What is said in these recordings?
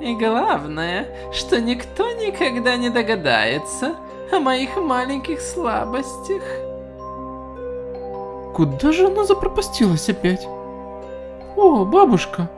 И главное, что никто никогда не догадается о моих маленьких слабостях. Куда же она запропастилась опять? О, бабушка,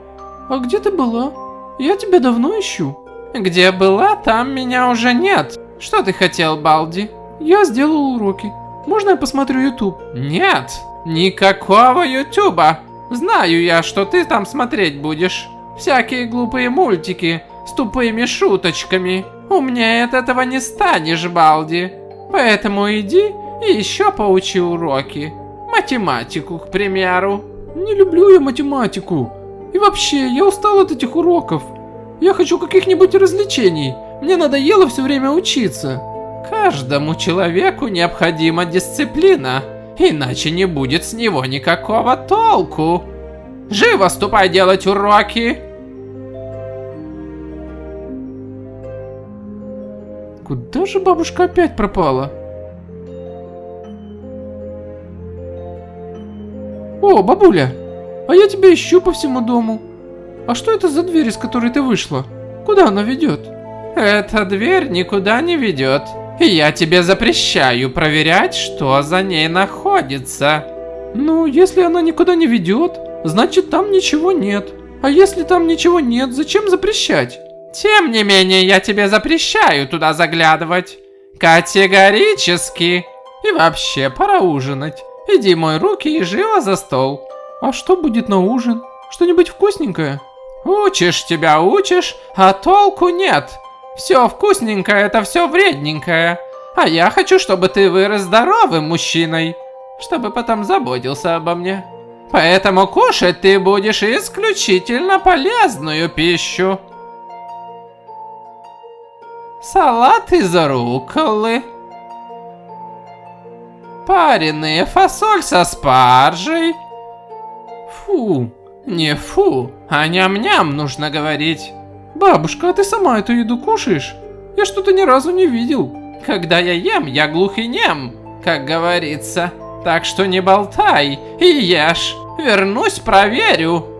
а где ты была? Я тебя давно ищу. Где была, там меня уже нет. Что ты хотел, Балди? Я сделал уроки. Можно я посмотрю YouTube? Нет, никакого Ютуба. Знаю я, что ты там смотреть будешь. Всякие глупые мультики с тупыми шуточками. Умнее от этого не станешь, Балди. Поэтому иди и еще поучи уроки. Математику, к примеру. Не люблю я математику. И вообще, я устал от этих уроков. Я хочу каких-нибудь развлечений. Мне надоело все время учиться. Каждому человеку необходима дисциплина, иначе не будет с него никакого толку. Живо ступай делать уроки. Куда же бабушка опять пропала? О, бабуля, а я тебя ищу по всему дому. А что это за дверь, из которой ты вышла? Куда она ведет? Эта дверь никуда не ведет. И я тебе запрещаю проверять, что за ней находится. Ну, если она никуда не ведет, значит там ничего нет. А если там ничего нет, зачем запрещать? Тем не менее, я тебе запрещаю туда заглядывать. Категорически. И вообще, пора ужинать. Иди мой руки и живо за стол. А что будет на ужин? Что-нибудь вкусненькое? Учишь тебя учишь, а толку нет. Все вкусненькое, это все вредненькое. А я хочу, чтобы ты вырос здоровым мужчиной, чтобы потом заботился обо мне. Поэтому кушать ты будешь исключительно полезную пищу. Салат из рукколы. Пареная фасоль со спаржей. Фу, не фу, а ням-ням нужно говорить. Бабушка, а ты сама эту еду кушаешь? Я что-то ни разу не видел. Когда я ем, я глух и нем, как говорится. Так что не болтай и ешь. Вернусь, проверю.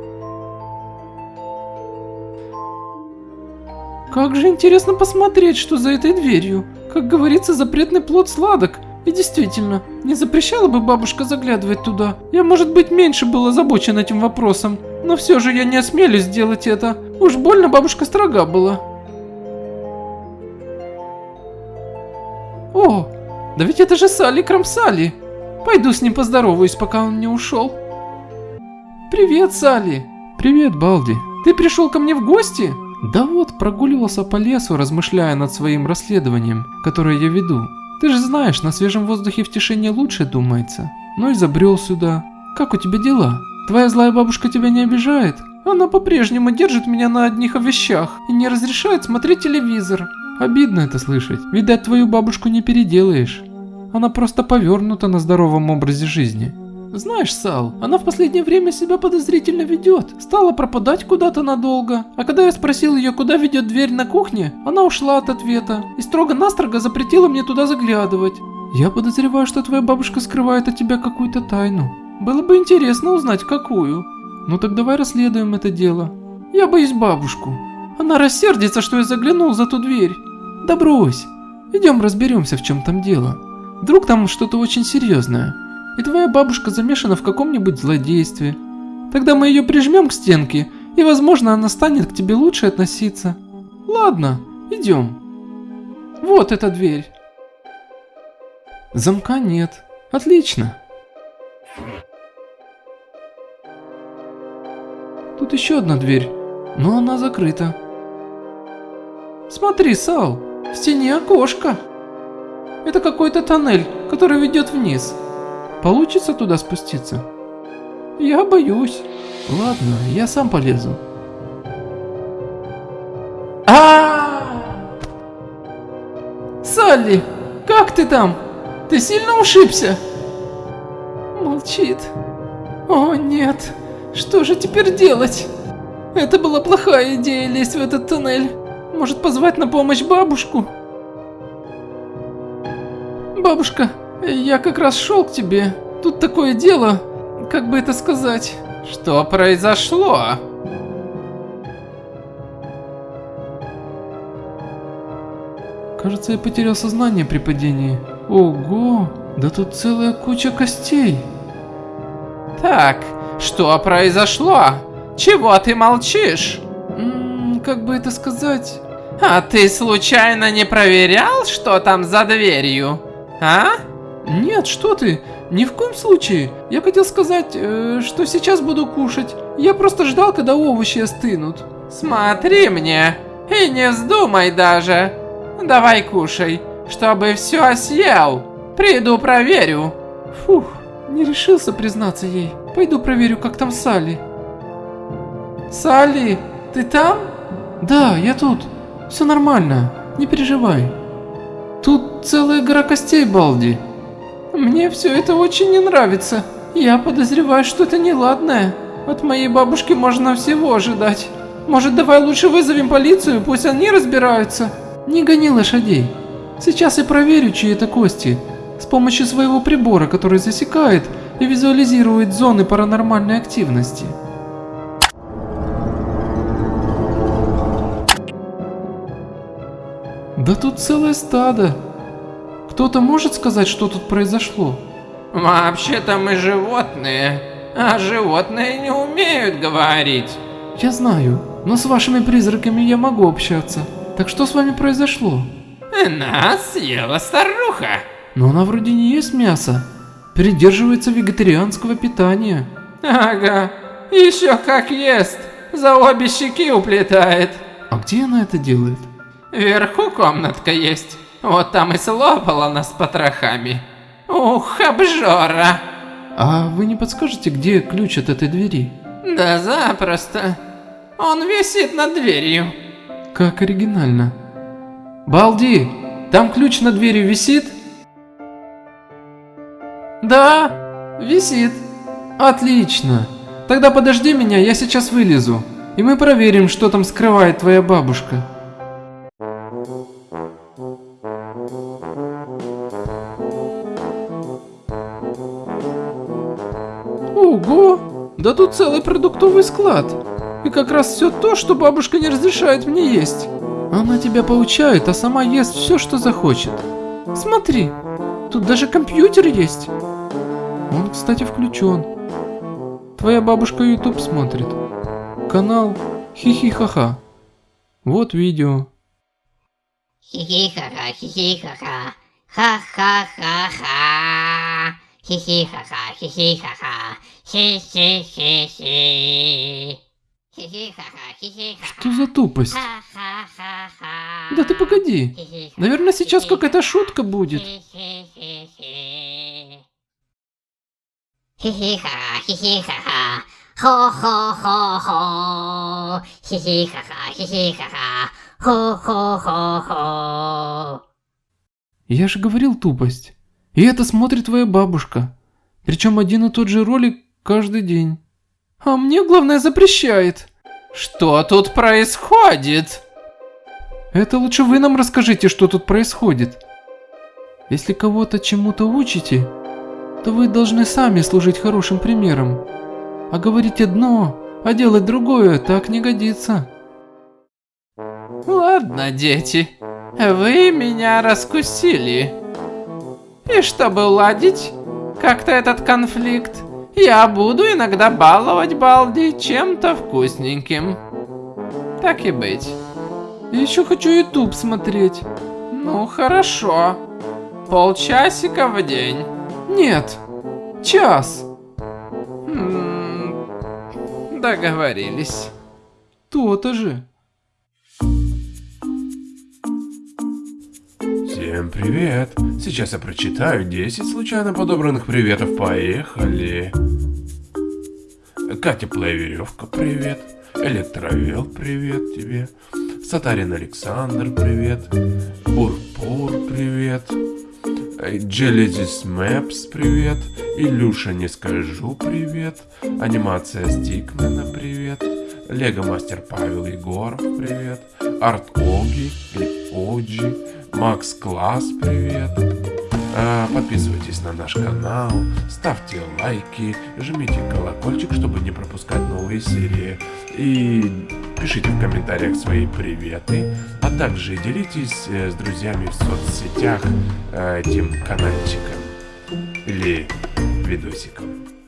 Как же интересно посмотреть, что за этой дверью. Как говорится, запретный плод сладок. И действительно, не запрещала бы бабушка заглядывать туда. Я, может быть, меньше был озабочен этим вопросом. Но все же я не осмелюсь сделать это. Уж больно бабушка строга была. О, да ведь это же Салли Крамсали. Пойду с ним поздороваюсь, пока он не ушел. Привет, Салли. Привет, Балди. Ты пришел ко мне в гости? Да вот, прогуливался по лесу, размышляя над своим расследованием, которое я веду. Ты же знаешь, на свежем воздухе в тишине лучше думается. Ну и забрел сюда. Как у тебя дела? Твоя злая бабушка тебя не обижает? Она по-прежнему держит меня на одних вещах и не разрешает смотреть телевизор. Обидно это слышать. Видать, твою бабушку не переделаешь. Она просто повернута на здоровом образе жизни. Знаешь, Сал, она в последнее время себя подозрительно ведет. Стала пропадать куда-то надолго. А когда я спросил ее, куда ведет дверь на кухне, она ушла от ответа и строго-настрого запретила мне туда заглядывать. Я подозреваю, что твоя бабушка скрывает от тебя какую-то тайну. Было бы интересно узнать, какую. Ну так давай расследуем это дело. Я боюсь бабушку. Она рассердится, что я заглянул за ту дверь. Да брось. Идем разберемся, в чем там дело. Вдруг там что-то очень серьезное и твоя бабушка замешана в каком-нибудь злодействе. Тогда мы ее прижмем к стенке, и, возможно, она станет к тебе лучше относиться. Ладно, идем. Вот эта дверь. Замка нет. Отлично. Тут еще одна дверь, но она закрыта. Смотри, Сал, в стене окошко. Это какой-то тоннель, который ведет вниз. Получится туда спуститься? Я боюсь. Ладно, я сам полезу. А! Салли, как ты там? Ты сильно ушибся? Молчит. О нет, что же теперь делать? Это была плохая идея лезть в этот туннель. Может позвать на помощь бабушку? Бабушка, я как раз шел к тебе. Тут такое дело, как бы это сказать. Что произошло? Кажется, я потерял сознание при падении. Ого, да тут целая куча костей. Так, что произошло? Чего ты молчишь? М -м, как бы это сказать? А ты случайно не проверял, что там за дверью? А? Нет, что ты, ни в коем случае. Я хотел сказать, э, что сейчас буду кушать. Я просто ждал, когда овощи остынут. Смотри мне и не вздумай даже. Давай кушай, чтобы все съел. Приду проверю. Фух, не решился признаться ей. Пойду проверю, как там Салли. Салли, ты там? Да, я тут. Все нормально, не переживай. Тут целая гора костей, Балди. Мне все это очень не нравится. Я подозреваю, что это неладное. От моей бабушки можно всего ожидать. Может, давай лучше вызовем полицию, пусть они разбираются. Не гони лошадей. Сейчас я проверю, чьи это кости. С помощью своего прибора, который засекает и визуализирует зоны паранормальной активности. Да тут целое стадо. Кто-то может сказать, что тут произошло? Вообще-то мы животные, а животные не умеют говорить. Я знаю, но с вашими призраками я могу общаться. Так что с вами произошло? Нас съела старуха. Но она вроде не ест мясо. Придерживается вегетарианского питания. Ага, еще как ест. За обе щеки уплетает. А где она это делает? Вверху комнатка есть. Вот там и слопала нас потрохами. Ух, обжора. А вы не подскажете, где ключ от этой двери? Да запросто. Он висит над дверью. Как оригинально. Балди, там ключ над дверью висит? Да, висит. Отлично. Тогда подожди меня, я сейчас вылезу. И мы проверим, что там скрывает твоя бабушка. Ого! Да тут целый продуктовый склад. И как раз все то, что бабушка не разрешает мне есть. Она тебя поучает, а сама ест все, что захочет. Смотри, тут даже компьютер есть. Он, кстати, включен. Твоя бабушка YouTube смотрит. Канал Хихихаха. Вот видео. Хихихаха, хихихаха, ха-ха-ха-ха. Хихихаха, хихихаха, хи-хи-хи-хи. Что за тупость? Да ты погоди. Наверное, сейчас какая-то шутка будет. Хи-хи-хи-хи. Хи-хи-ха-ха, хи-хи-ха-ха. Хо-хо-хо-хо. Хи-хи-ха-ха, хи-хи-ха-ха. Хо-хо-хо-хо. Я же говорил тупость. И это смотрит твоя бабушка. Причем один и тот же ролик каждый день. А мне главное запрещает. Что тут происходит? Это лучше вы нам расскажите, что тут происходит. Если кого-то чему-то учите, то вы должны сами служить хорошим примером. А говорить одно, а делать другое так не годится. Ладно, дети, вы меня раскусили. И чтобы уладить как-то этот конфликт, я буду иногда баловать Балди чем-то вкусненьким. Так и быть. Еще хочу YouTube смотреть. Ну хорошо. Полчасика в день. Нет, час. М, Договорились. То-то же. Всем привет! Сейчас я прочитаю 10 случайно подобранных приветов. Поехали! Катя Плейверевка, привет! Электровел, привет тебе! Сатарин Александр, привет! Бурпур, привет! Genesis Maps, привет! Илюша, не скажу, привет! Анимация Стикмена, привет! Лего Мастер Павел Егоров, привет! Арт Оги Оджи, Макс Класс, привет! А, Подписывайтесь на наш канал, ставьте лайки, жмите колокольчик, чтобы не пропускать новые серии. И пишите в комментариях свои приветы, а также делитесь э, с друзьями в соцсетях э, этим каналчиком или видосиком.